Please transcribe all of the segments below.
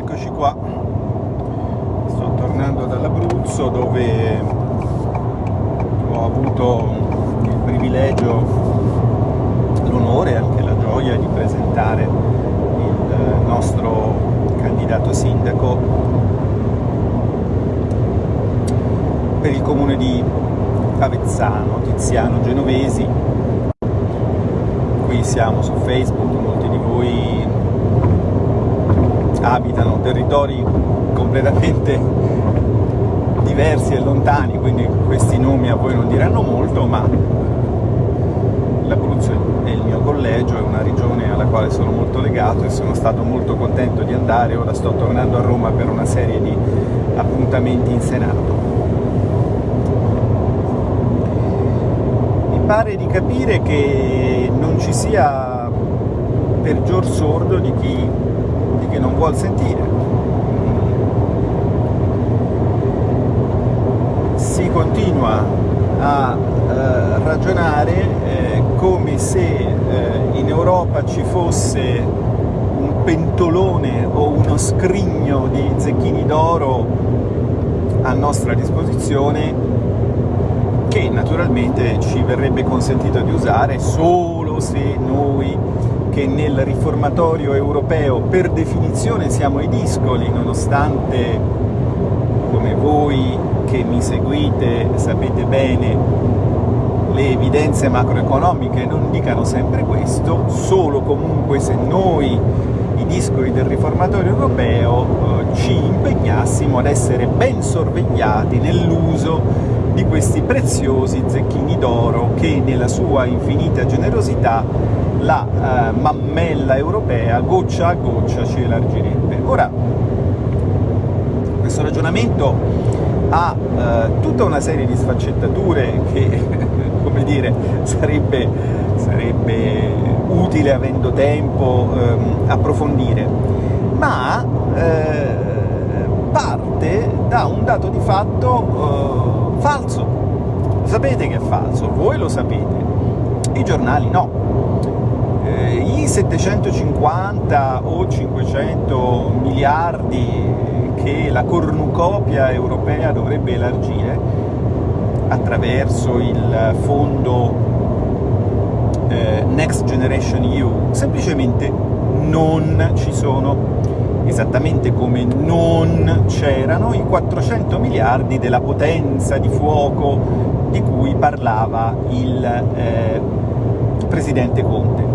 eccoci qua. Sto tornando dall'Abruzzo dove ho avuto il privilegio, l'onore e anche la gioia di presentare il nostro candidato sindaco per il comune di Avezzano, Tiziano Genovesi. Qui siamo su Facebook, molti di voi abitano territori completamente diversi e lontani, quindi questi nomi a voi non diranno molto, ma l'Abruzzo è il mio collegio, è una regione alla quale sono molto legato e sono stato molto contento di andare, ora sto tornando a Roma per una serie di appuntamenti in Senato. Mi pare di capire che non ci sia peggior sordo di chi, chi non vuol sentire. Si continua a eh, ragionare eh, come se eh, in Europa ci fosse un pentolone o uno scrigno di zecchini d'oro a nostra disposizione che naturalmente ci verrebbe consentito di usare solo se noi che nel riformatorio europeo per definizione siamo i discoli, nonostante come voi che mi seguite sapete bene le evidenze macroeconomiche non dicano sempre questo, solo comunque se noi i discoli del riformatorio europeo eh, ci impegnassimo ad essere ben sorvegliati nell'uso di questi preziosi zecchini d'oro che nella sua infinita generosità la eh, mammella europea goccia a goccia ci elargirebbe. Ora, questo ragionamento ha eh, tutta una serie di sfaccettature che, come dire, sarebbe, sarebbe utile, avendo tempo, ehm, approfondire, ma eh, parte da un dato di fatto eh, falso. Sapete che è falso, voi lo sapete, i giornali no. Eh, I 750 o 500 miliardi che la cornucopia europea dovrebbe elargire attraverso il fondo eh, Next Generation EU semplicemente non ci sono esattamente come non c'erano i 400 miliardi della potenza di fuoco di cui parlava il eh, Presidente Conte.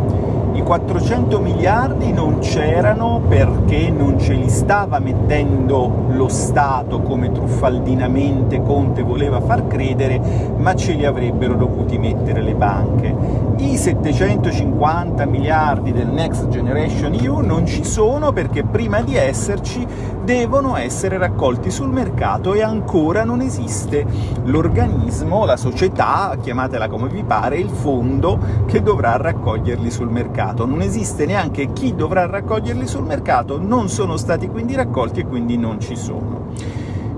I 400 miliardi non c'erano perché non ce li stava mettendo lo Stato come truffaldinamente Conte voleva far credere, ma ce li avrebbero dovuti mettere le banche. I 750 miliardi del Next Generation EU non ci sono perché prima di esserci devono essere raccolti sul mercato e ancora non esiste l'organismo, la società, chiamatela come vi pare, il fondo che dovrà raccoglierli sul mercato. Non esiste neanche chi dovrà raccoglierli sul mercato, non sono stati quindi raccolti e quindi non ci sono.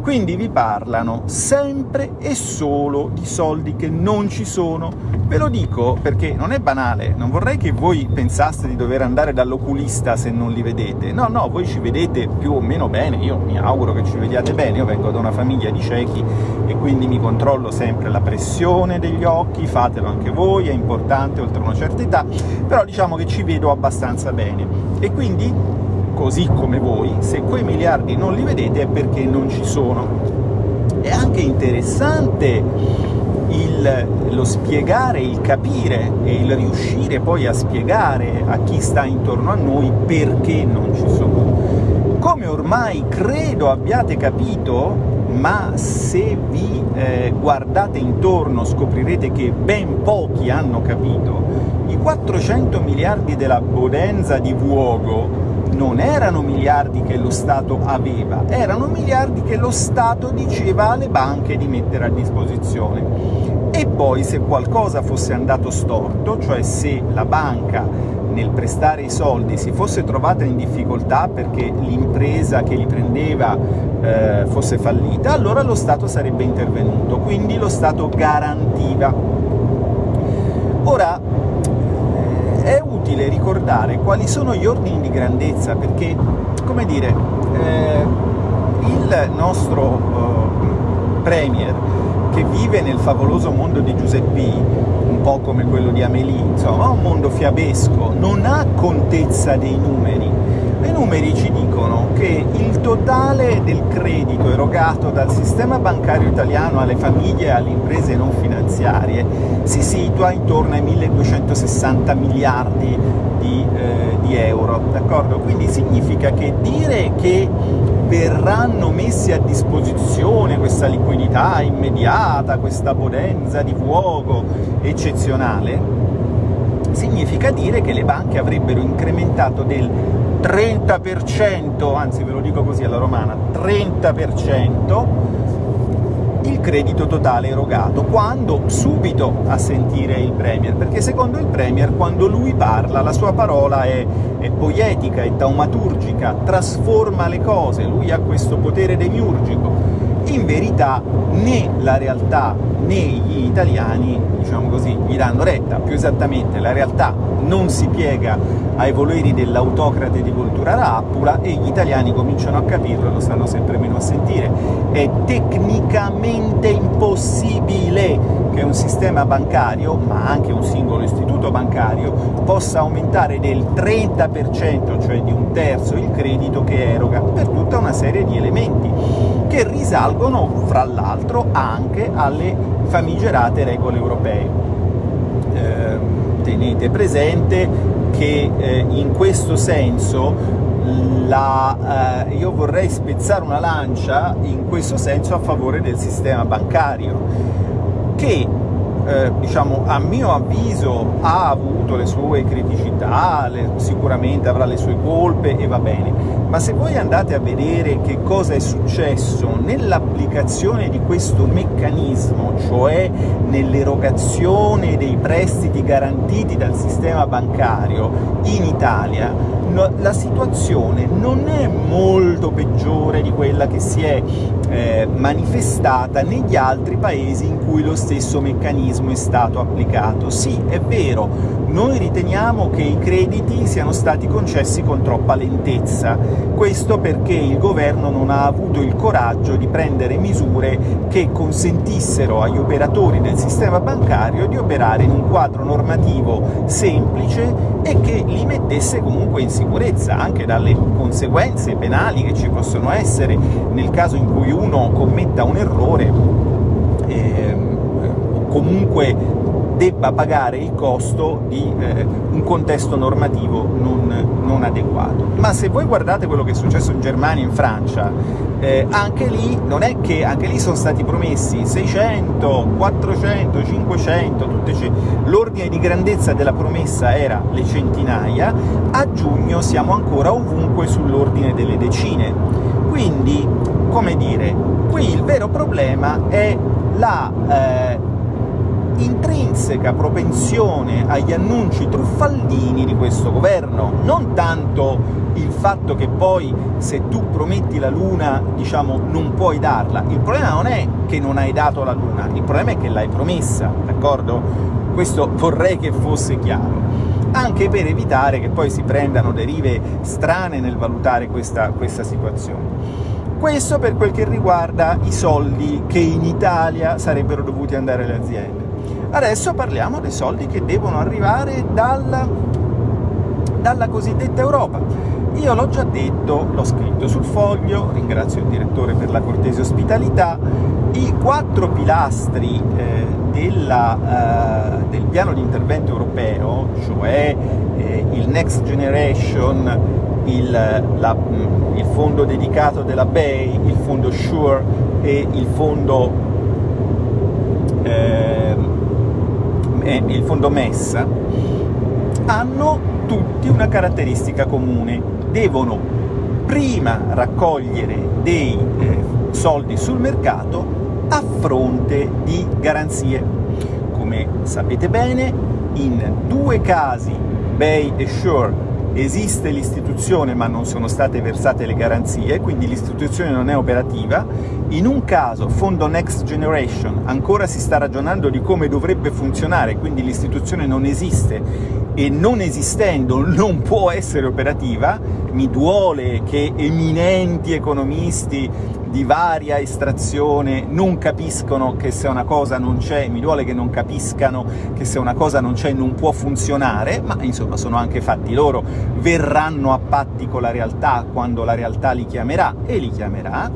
Quindi vi parlano sempre e solo di soldi che non ci sono. Ve lo dico perché non è banale, non vorrei che voi pensaste di dover andare dall'oculista se non li vedete. No, no, voi ci vedete più o meno bene, io mi auguro che ci vediate bene, io vengo da una famiglia di ciechi e quindi mi controllo sempre la pressione degli occhi, fatelo anche voi, è importante oltre una certa età, però diciamo che ci vedo abbastanza bene. E quindi così come voi, se quei miliardi non li vedete è perché non ci sono. È anche interessante il, lo spiegare, il capire e il riuscire poi a spiegare a chi sta intorno a noi perché non ci sono. Come ormai credo abbiate capito, ma se vi eh, guardate intorno scoprirete che ben pochi hanno capito, i 400 miliardi della Bodenza di Vuogo non erano miliardi che lo Stato aveva, erano miliardi che lo Stato diceva alle banche di mettere a disposizione. E poi se qualcosa fosse andato storto, cioè se la banca nel prestare i soldi si fosse trovata in difficoltà perché l'impresa che li prendeva eh, fosse fallita, allora lo Stato sarebbe intervenuto, quindi lo Stato garantiva. Ora, ricordare quali sono gli ordini di grandezza, perché, come dire, eh, il nostro eh, Premier, che vive nel favoloso mondo di Giuseppe, un po' come quello di Amélie, insomma, un mondo fiabesco, non ha contezza dei numeri, i numeri ci dicono che il totale del credito erogato dal sistema bancario italiano alle famiglie e alle imprese non finanziarie si situa intorno ai 1260 miliardi di, eh, di euro, d'accordo? Quindi significa che dire che verranno messi a disposizione questa liquidità immediata, questa potenza di fuoco eccezionale, significa dire che le banche avrebbero incrementato del 30%, anzi ve lo dico così alla romana, 30% il credito totale erogato, quando subito a sentire il Premier, perché secondo il Premier quando lui parla la sua parola è, è poetica, è taumaturgica, trasforma le cose, lui ha questo potere demiurgico, in verità né la realtà né gli italiani, diciamo così, gli danno retta, più esattamente la realtà non si piega ai voleri dell'autocrate di Volturara Appula e gli italiani cominciano a capirlo e lo stanno sempre meno a sentire. È tecnicamente impossibile che un sistema bancario, ma anche un singolo istituto bancario, possa aumentare del 30%, cioè di un terzo, il credito che eroga, per tutta una serie di elementi, che risalgono, fra l'altro, anche alle famigerate regole europee. Eh, tenete presente che eh, in questo senso la, eh, io vorrei spezzare una lancia in questo senso a favore del sistema bancario che eh, diciamo, a mio avviso ha avuto le sue criticità, le, sicuramente avrà le sue colpe e va bene, ma se voi andate a vedere che cosa è successo nell'applicazione di questo meccanismo, cioè nell'erogazione dei prestiti garantiti dal sistema bancario in Italia, la situazione non è molto peggiore di quella che si è eh, manifestata negli altri paesi in cui lo stesso meccanismo è stato applicato. Sì, è vero, noi riteniamo che i crediti siano stati concessi con troppa lentezza, questo perché il governo non ha avuto il coraggio di prendere misure che consentissero agli operatori del sistema bancario di operare in un quadro normativo semplice e che li mettesse comunque in sicurezza, anche dalle conseguenze penali che ci possono essere nel caso in cui uno commetta un errore, eh, comunque debba pagare il costo di eh, un contesto normativo non, non, adeguato. Ma se voi guardate quello che è successo in Germania e in Francia, eh, anche lì non è che anche lì sono stati promessi 600, 400, 500, l'ordine di grandezza della promessa era le centinaia, a giugno siamo ancora ovunque sull'ordine delle decine. Quindi, come dire, qui il vero problema è la eh, intrinseca propensione agli annunci truffaldini di questo governo, non tanto il fatto che poi se tu prometti la Luna, diciamo, non puoi darla. Il problema non è che non hai dato la Luna, il problema è che l'hai promessa, d'accordo? Questo vorrei che fosse chiaro anche per evitare che poi si prendano derive strane nel valutare questa, questa situazione. Questo per quel che riguarda i soldi che in Italia sarebbero dovuti andare alle aziende. Adesso parliamo dei soldi che devono arrivare dalla, dalla cossidetta Europa. Io l'ho già detto, l'ho scritto sul foglio, ringrazio il direttore per la cortese ospitalità, i quattro pilastri eh, della, eh, del piano di intervento europeo, cioè il Next Generation, il, la, il, fondo dedicato della BEI, il fondo SURE e il fondo eh, il fondo MES hanno tutti una caratteristica comune, devono prima raccogliere dei eh, soldi sul mercato a fronte di garanzie. Come sapete bene, in due casi, Bay e Shore, esiste l'istituzione ma non sono state versate le garanzie, quindi l'istituzione non è operativa. In un caso, fondo Next Generation, ancora si sta ragionando di come dovrebbe funzionare, quindi l'istituzione non esiste, e non esistendo non può essere operativa, mi duole che eminenti economisti di varia estrazione non capiscono che se una cosa non c'è, mi duole che non capiscano che se una cosa non c'è non può funzionare, ma insomma sono anche fatti loro, verranno a patti con la realtà quando la realtà li chiamerà, e li chiamerà,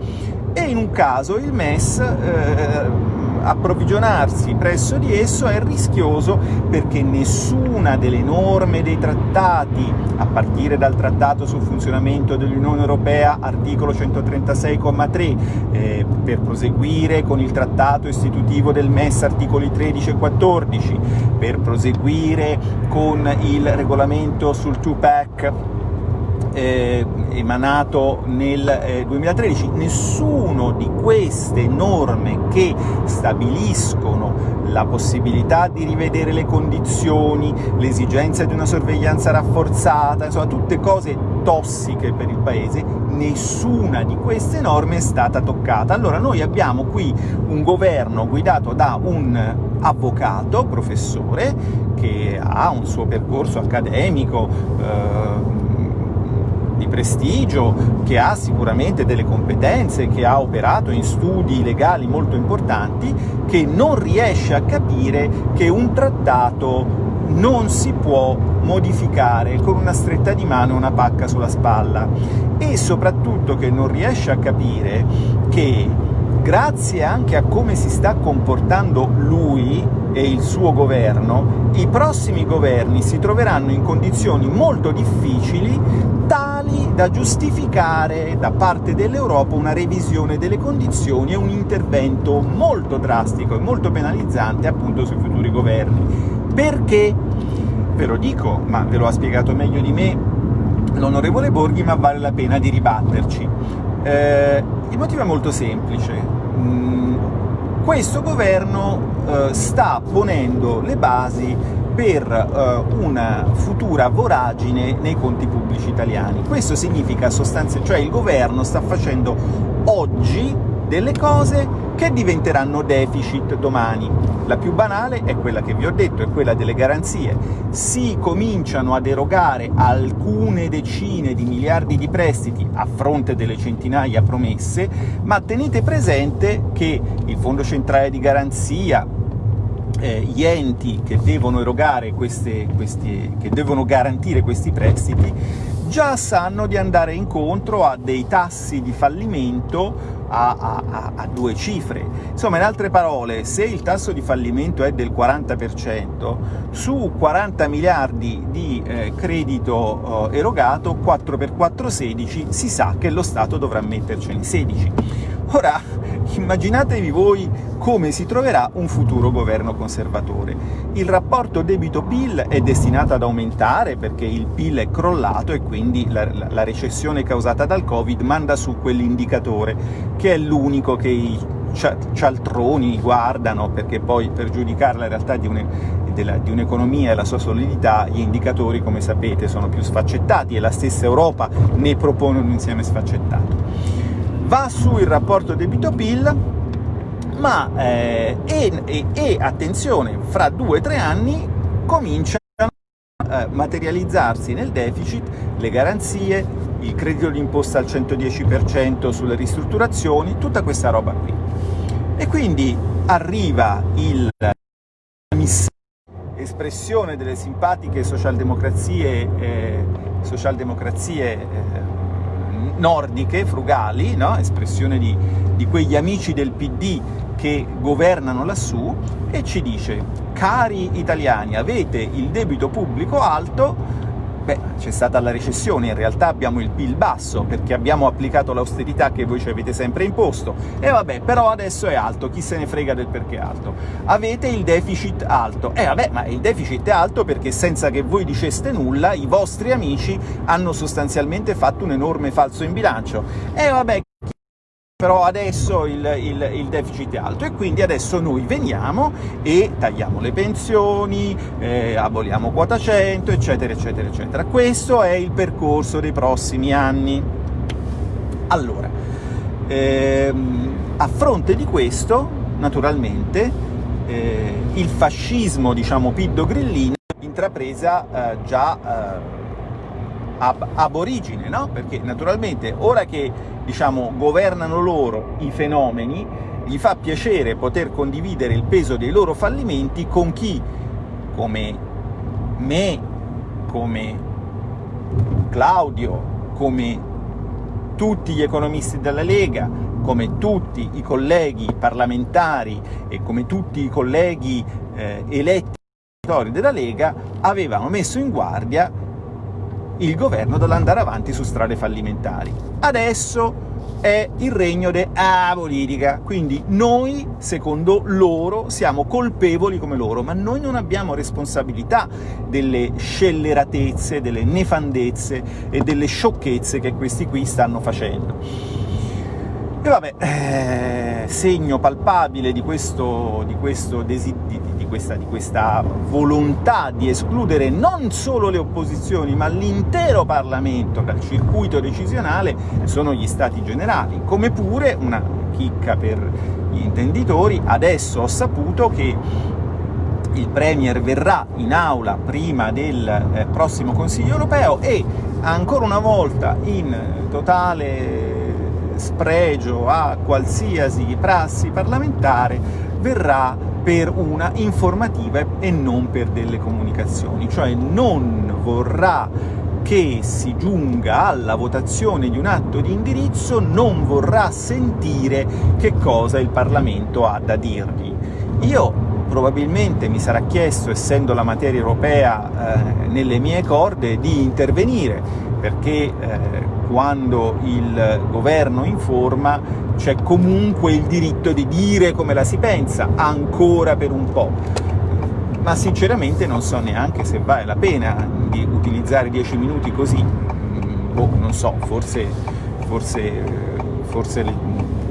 e in un caso il MES eh, approvvigionarsi presso di esso è rischioso perché nessuna delle norme dei trattati, a partire dal Trattato sul funzionamento dell'Unione Europea, articolo 136,3, eh, per proseguire con il Trattato istitutivo del MES, articoli 13 e 14, per proseguire con il regolamento sul 2-pack, eh, emanato nel eh, 2013, nessuno di queste norme che stabiliscono la possibilità di rivedere le condizioni, l'esigenza di una sorveglianza rafforzata, insomma tutte cose tossiche per il Paese, nessuna di queste norme è stata toccata. Allora noi abbiamo qui un governo guidato da un avvocato, professore, che ha un suo percorso accademico, eh, prestigio, che ha sicuramente delle competenze, che ha operato in studi legali molto importanti, che non riesce a capire che un trattato non si può modificare con una stretta di mano una pacca sulla spalla. E soprattutto che non riesce a capire che grazie anche a come si sta comportando lui e il suo governo, i prossimi governi si troveranno in condizioni molto difficili tali da giustificare da parte dell'Europa una revisione delle condizioni e un intervento molto drastico e molto penalizzante appunto sui futuri governi. Perché? Ve lo dico, ma ve lo ha spiegato meglio di me l'onorevole Borghi, ma vale la pena di ribatterci. Eh, il motivo è molto semplice. Mm, questo governo eh, sta ponendo le basi per uh, una futura voragine nei conti pubblici italiani. Questo significa sostanzialmente, cioè il governo sta facendo oggi delle cose che diventeranno deficit domani. La più banale è quella che vi ho detto, è quella delle garanzie. Si cominciano ad erogare alcune decine di miliardi di prestiti a fronte delle centinaia promesse, ma tenete presente che il Fondo Centrale di Garanzia, eh, gli enti che devono queste, questi, che devono garantire questi prestiti, già sanno di andare incontro a dei tassi di fallimento a, a, a, due cifre. Insomma, in altre parole, se il tasso di fallimento è del 40%, su 40 miliardi di eh, credito eh, erogato, 4 per 4 16, si sa che lo Stato dovrà mettercene 16. Ora, immaginatevi voi come si troverà un futuro governo conservatore. Il rapporto debito-PIL è destinato ad aumentare perché il PIL è crollato e quindi la, la recessione causata dal Covid manda su quell'indicatore, che è l'unico che i cialtroni guardano, perché poi per giudicare la realtà di un'economia e la sua solidità, gli indicatori, come sapete, sono più sfaccettati e la stessa Europa ne propone un insieme sfaccettato. Va su il rapporto debito-PIL, ma eh, e, e, e, attenzione, fra due o tre anni cominciano a materializzarsi nel deficit le garanzie, il credito d'imposta al 110% sulle ristrutturazioni, tutta questa roba qui. E quindi arriva il espressione delle simpatiche socialdemocrazie, eh, socialdemocrazie eh, nordiche, frugali, no? espressione di, di quegli amici del PD che governano lassù e ci dice cari italiani avete il debito pubblico alto beh c'è stata la recessione in realtà abbiamo il PIL basso perché abbiamo applicato l'austerità che voi ci avete sempre imposto. E vabbè però adesso è alto chi se ne frega del perché è alto? Avete il deficit alto. E vabbè ma il deficit è alto perché senza che voi diceste nulla i vostri amici hanno sostanzialmente fatto un enorme falso in bilancio. E vabbè però adesso il, il, il, deficit è alto e quindi adesso noi veniamo e tagliamo le pensioni, eh, aboliamo quota 100, eccetera, eccetera, eccetera. Questo è il percorso dei prossimi anni. Allora, ehm, a fronte di questo, naturalmente, eh, il fascismo, diciamo, piddo-grillino intrapresa eh, già eh, ab, ab origine, no? Perché naturalmente ora che diciamo, governano loro i fenomeni, gli fa piacere poter condividere il peso dei loro fallimenti con chi, come me, come Claudio, come tutti gli economisti della Lega, come tutti i colleghi parlamentari e come tutti i colleghi eh, eletti della Lega, avevano messo in guardia il governo dall'andare avanti su strade fallimentari. Adesso è il regno della politica, quindi noi, secondo loro, siamo colpevoli come loro, ma noi non abbiamo responsabilità delle scelleratezze, delle nefandezze e delle sciocchezze che questi qui stanno facendo. E vabbè, eh, segno palpabile di, questo, di, questo di, questa, di questa volontà di escludere non solo le opposizioni, ma l'intero Parlamento dal circuito decisionale sono gli Stati Generali, come pure, una chicca per gli intenditori, adesso ho saputo che il Premier verrà in aula prima del eh, prossimo Consiglio europeo e ancora una volta in totale spregio a qualsiasi prassi parlamentare verrà per una informativa e non per delle comunicazioni, cioè non vorrà che si giunga alla votazione di un atto di indirizzo, non vorrà sentire che cosa il Parlamento ha da dirgli. Io probabilmente mi sarà chiesto, essendo la materia europea eh, nelle mie corde, di intervenire, perché eh, quando il governo informa c'è comunque il diritto di dire come la si pensa, ancora per un po'. Ma sinceramente non so neanche se vale la pena di utilizzare dieci minuti così, mm, boh, non so, forse, forse, forse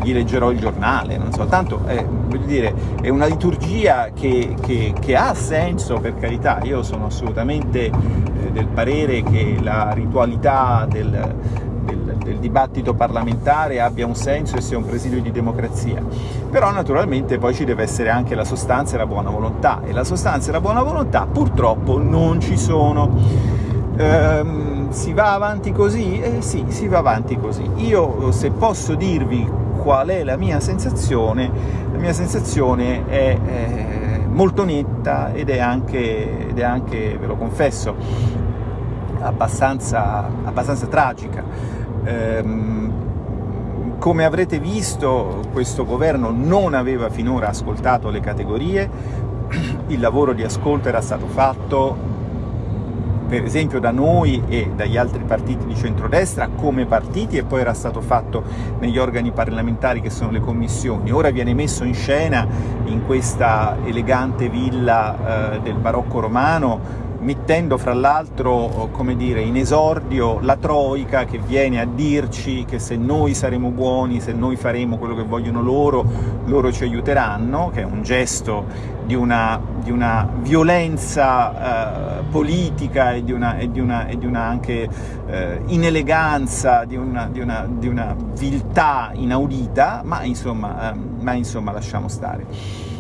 gli leggerò il giornale, non so, tanto è, dire, è una liturgia che, che, che, ha senso, per carità, io sono assolutamente eh, del parere che la ritualità del, del, dibattito parlamentare abbia un senso e sia un presidio di democrazia, però naturalmente poi ci deve essere anche la sostanza e la buona volontà, e la sostanza e la buona volontà purtroppo non ci sono. Ehm, si va avanti così? Eh sì, si va avanti così. Io, se posso dirvi qual è la mia sensazione, la mia sensazione è eh, molto netta ed è, anche, ed è anche, ve lo confesso, abbastanza, abbastanza tragica. Ehm, come avrete visto, questo governo non aveva finora ascoltato le categorie, il lavoro di ascolto era stato fatto per esempio da noi e dagli altri partiti di centrodestra come partiti e poi era stato fatto negli organi parlamentari che sono le commissioni. Ora viene messo in scena in questa elegante villa eh, del barocco romano mettendo fra l'altro, come dire, in esordio la Troica che viene a dirci che se noi saremo buoni, se noi faremo quello che vogliono loro, loro ci aiuteranno, che è un gesto di una, di una violenza eh, politica e di una, e di una, e di una anche eh, ineleganza, di una viltà inaudita, ma insomma, eh, ma insomma lasciamo stare.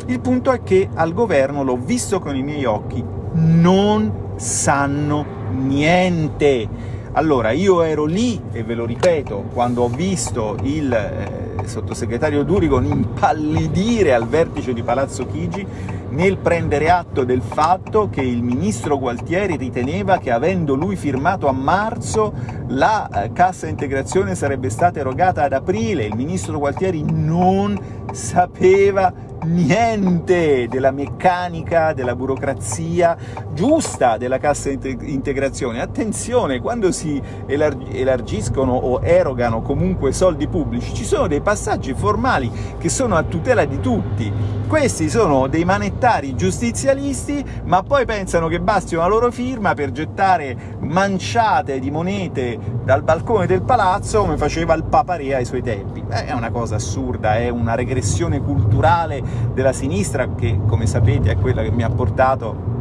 Il punto è che al governo, l'ho visto con i miei occhi, non sanno niente. Allora, io ero lì, e ve lo ripeto, quando ho visto il eh, sottosegretario Durigon impallidire al vertice di Palazzo Chigi nel prendere atto del fatto che il ministro Gualtieri riteneva che avendo lui firmato a marzo la eh, cassa integrazione sarebbe stata erogata ad aprile, il ministro Gualtieri non sapeva niente della meccanica, della burocrazia giusta della cassa integrazione. Attenzione, quando si elargiscono o erogano comunque soldi pubblici, ci sono dei passaggi formali che sono a tutela di tutti. Questi sono dei manettari giustizialisti, ma poi pensano che basti una loro firma per gettare manciate di monete dal balcone del palazzo come faceva il Paparea ai suoi tempi. È una cosa assurda, è una regressione culturale della sinistra che, come sapete, è quella che mi ha portato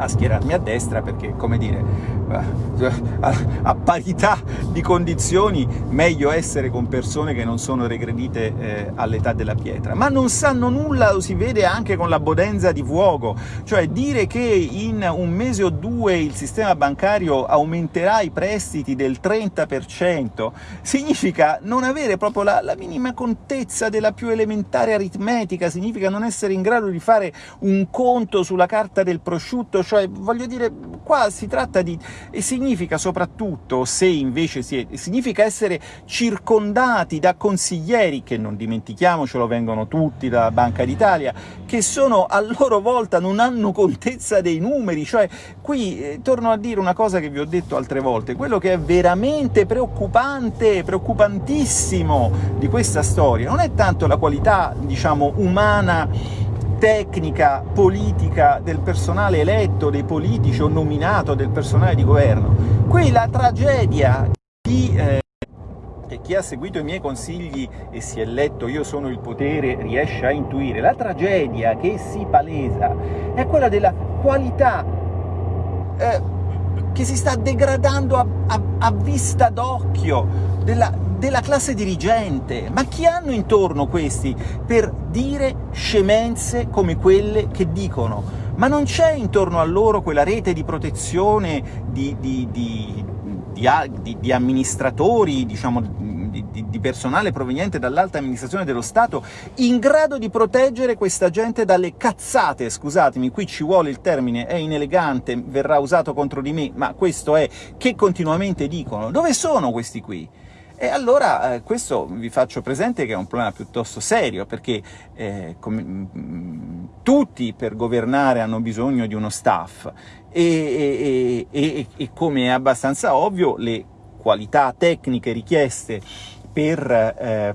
a schierarmi a destra perché, come dire, eh, a, parità di condizioni meglio essere con persone che non sono regredite eh, all'età della pietra. Ma non sanno nulla, lo si vede anche con la bodenza di fuoco, cioè dire che in un mese o due il sistema bancario aumenterà i prestiti del 30% significa non avere proprio la, la minima contezza della più elementare aritmetica, significa non essere in grado di fare un conto sulla carta del prosciutto, cioè voglio dire, qua si tratta di e significa soprattutto, se invece si è, significa essere circondati da consiglieri, che non dimentichiamocelo vengono tutti dalla Banca d'Italia, che sono a loro volta non hanno contezza dei numeri, cioè qui eh, torno a dire una cosa che vi ho detto altre volte, quello che è veramente preoccupante, preoccupantissimo di questa storia non è tanto la qualità, diciamo, umana tecnica, politica del personale eletto, dei politici o nominato, del personale di governo. Qui la tragedia di... Eh, chi ha seguito i miei consigli e si è letto Io sono il potere riesce a intuire, la tragedia che si palesa è quella della qualità eh, che si sta degradando a, a, a vista d'occhio, della, della classe dirigente. Ma chi hanno intorno questi per dire scemenze come quelle che dicono? Ma non c'è intorno a loro quella rete di protezione di, di, di, di amministratori, diciamo, di, personale proveniente dall'alta amministrazione dello Stato in grado di proteggere questa gente dalle cazzate, scusatemi, qui ci vuole il termine, è inelegante, verrà usato contro di me, ma questo è, che continuamente dicono. Dove sono questi qui? E allora eh, questo vi faccio presente che è un problema piuttosto serio, perché eh, mh, mm, tutti per governare hanno bisogno di uno staff e, e, e, e, come è abbastanza ovvio le qualità tecniche richieste per eh,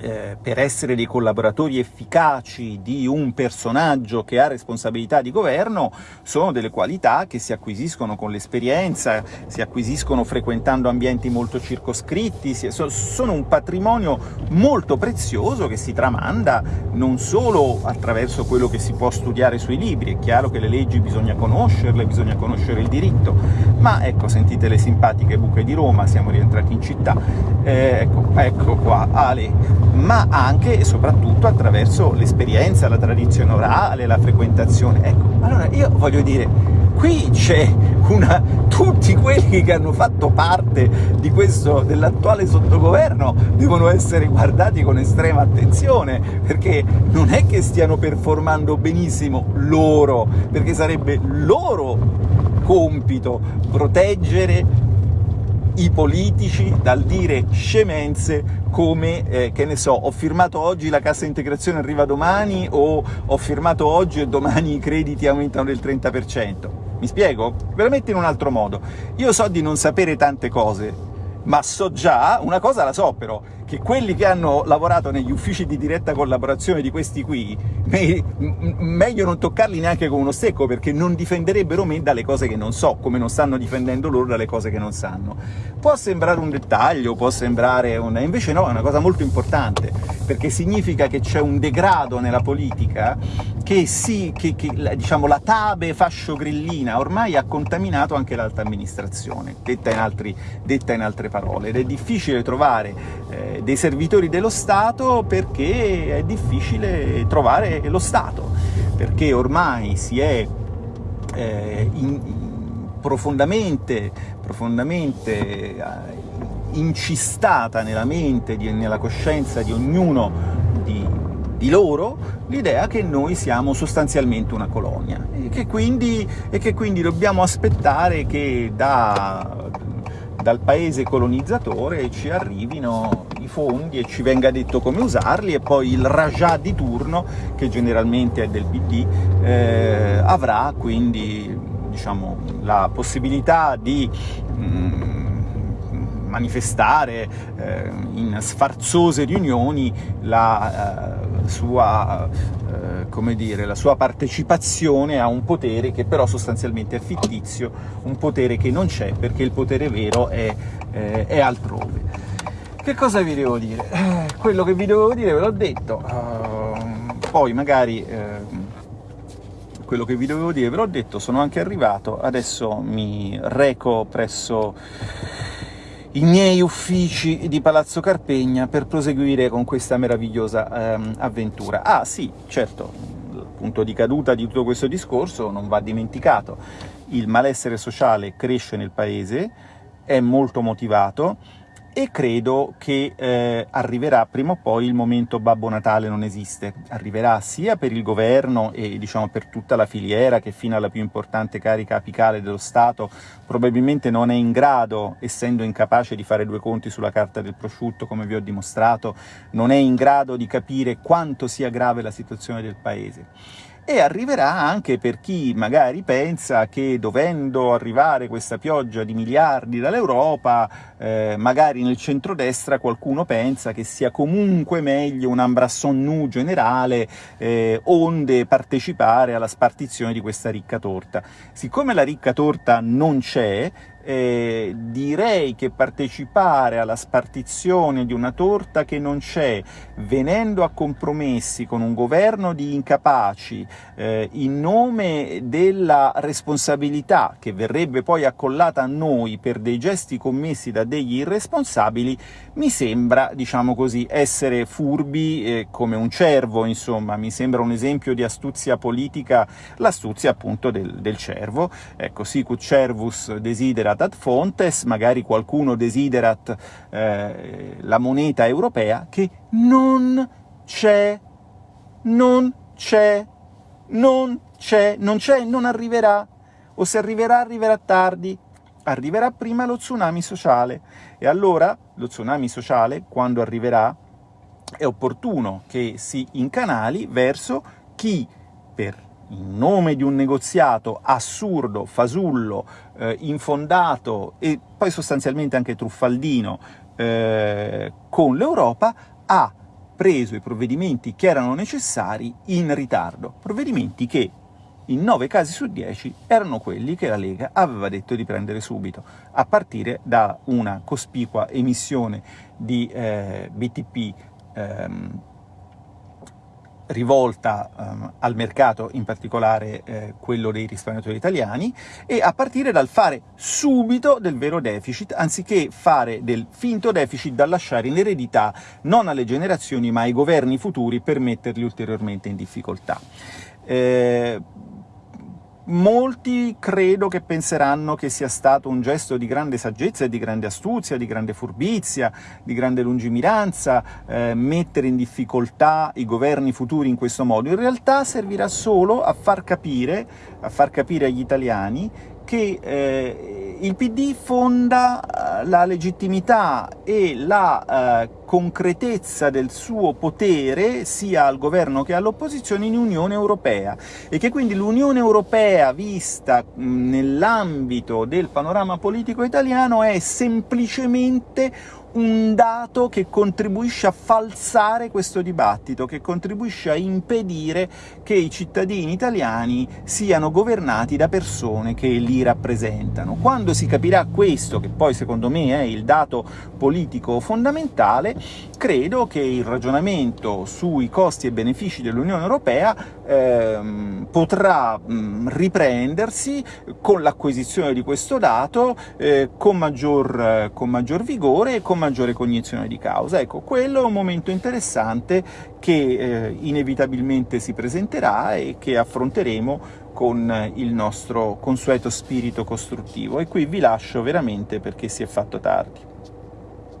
eh, per essere dei collaboratori efficaci di un personaggio che ha responsabilità di governo sono delle qualità che si acquisiscono con l'esperienza, si acquisiscono frequentando ambienti molto circoscritti, si, so, sono un patrimonio molto prezioso che si tramanda non solo attraverso quello che si può studiare sui libri, è chiaro che le leggi bisogna conoscerle, bisogna conoscere il diritto, ma ecco, sentite le simpatiche buche di Roma, siamo rientrati in città, eh, ecco, ecco qua, Ale, ma anche e soprattutto attraverso l'esperienza, la tradizione orale, la frequentazione. Ecco, allora io voglio dire, qui c'è una... tutti quelli che hanno fatto parte di questo, dell'attuale sottogoverno devono essere guardati con estrema attenzione, perché non è che stiano performando benissimo loro, perché sarebbe loro compito proteggere i politici dal dire scemenze come, eh, che ne so, ho firmato oggi la cassa integrazione arriva domani o ho firmato oggi e domani i crediti aumentano del 30%. Mi spiego? Ve la metto in un altro modo. Io so di non sapere tante cose, ma so già, una cosa la so però, che quelli che hanno lavorato negli uffici di diretta collaborazione di questi qui, me, meglio non toccarli neanche con uno stecco, perché non difenderebbero me dalle cose che non so, come non stanno difendendo loro dalle cose che non sanno. Può sembrare un dettaglio, può sembrare un... invece no, è una cosa molto importante, perché significa che c'è un degrado nella politica che sì, che, che diciamo, la tabe fascio-grillina ormai ha contaminato anche l'alta amministrazione, detta in, altri, detta in, altre parole, ed è difficile trovare eh, dei servitori dello Stato perché è difficile trovare lo Stato, perché ormai si è eh, in, profondamente, profondamente eh, incistata nella mente, di, nella coscienza di ognuno di, di loro l'idea che noi siamo sostanzialmente una colonia e che quindi, e che quindi dobbiamo aspettare che da, dal paese colonizzatore ci arrivino i fondi e ci venga detto come usarli e poi il Rajah di turno, che generalmente è del PD, eh, avrà quindi diciamo, la possibilità di mm, manifestare eh, in sfarzose riunioni la eh, sua eh, dire, la sua partecipazione a un potere che però sostanzialmente è fittizio, un potere che non c'è perché il potere vero è, eh, è altrove. Che cosa vi devo dire? Eh, quello che vi devo dire ve l'ho detto, uh, poi magari, eh, quello che vi dovevo dire ve l'ho detto, sono anche arrivato, adesso mi reco presso i miei uffici di Palazzo Carpegna per proseguire con questa meravigliosa ehm, avventura. Ah sì, certo, il punto di caduta di tutto questo discorso non va dimenticato. Il malessere sociale cresce nel paese, è molto motivato, e credo che eh, arriverà prima o poi il momento Babbo Natale non esiste. Arriverà sia per il governo e diciamo, per tutta la filiera che fino alla più importante carica apicale dello Stato probabilmente non è in grado, essendo incapace di fare due conti sulla carta del prosciutto, come vi ho dimostrato, non è in grado di capire quanto sia grave la situazione del Paese e arriverà anche per chi magari pensa che dovendo arrivare questa pioggia di miliardi dall'Europa, eh, magari nel centrodestra qualcuno pensa che sia comunque meglio un ambrasson nu generale, eh, onde partecipare alla spartizione di questa ricca torta. Siccome la ricca torta non c'è, eh, direi che partecipare alla spartizione di una torta che non c'è, venendo a compromessi con un governo di incapaci, eh, in nome della responsabilità che verrebbe poi accollata a noi per dei gesti commessi da degli irresponsabili, mi sembra, diciamo così, essere furbi eh, come un cervo, insomma, mi sembra un esempio di astuzia politica, l'astuzia appunto del, del cervo. Ecco, sicut cervus ad fontes, magari qualcuno desiderat eh, la moneta europea, che non c'è, non c'è, non c'è, non c'è, non arriverà, o se arriverà arriverà tardi, arriverà prima lo tsunami sociale, e allora lo tsunami sociale, quando arriverà, è opportuno che si incanali verso chi, per in nome di un negoziato assurdo, fasullo, eh, infondato e poi sostanzialmente anche truffaldino eh, con l'Europa, ha preso i provvedimenti che erano necessari in ritardo, provvedimenti che in 9 casi su 10 erano quelli che la Lega aveva detto di prendere subito, a partire da una cospicua emissione di eh, BTP ehm, rivolta um, al mercato, in particolare eh, quello dei risparmiatori italiani, e a partire dal fare subito del vero deficit, anziché fare del finto deficit da lasciare in eredità non alle generazioni ma ai governi futuri per metterli ulteriormente in difficoltà. Eh, Molti credo che penseranno che sia stato un gesto di grande saggezza di grande astuzia, di grande furbizia, di grande lungimiranza, eh, mettere in difficoltà i governi futuri in questo modo. In realtà servirà solo a far capire, a far capire agli italiani che eh, il PD fonda eh, la legittimità e la eh, concretezza del suo potere sia al governo che all'opposizione in Unione Europea e che quindi l'Unione Europea vista nell'ambito del panorama politico italiano è semplicemente un dato che contribuisce a falsare questo dibattito, che contribuisce a impedire che i cittadini italiani siano governati da persone che li rappresentano. Quando si capirà questo, che poi secondo me è il dato politico fondamentale, credo che il ragionamento sui costi e benefici dell'Unione Europea ehm, potrà mh, riprendersi con l'acquisizione di questo dato eh, con, maggior, con maggior vigore e con maggiore cognizione di causa. Ecco, quello è un momento interessante che eh, inevitabilmente si presenterà e che affronteremo con il nostro consueto spirito costruttivo. E qui vi lascio veramente perché si è fatto tardi.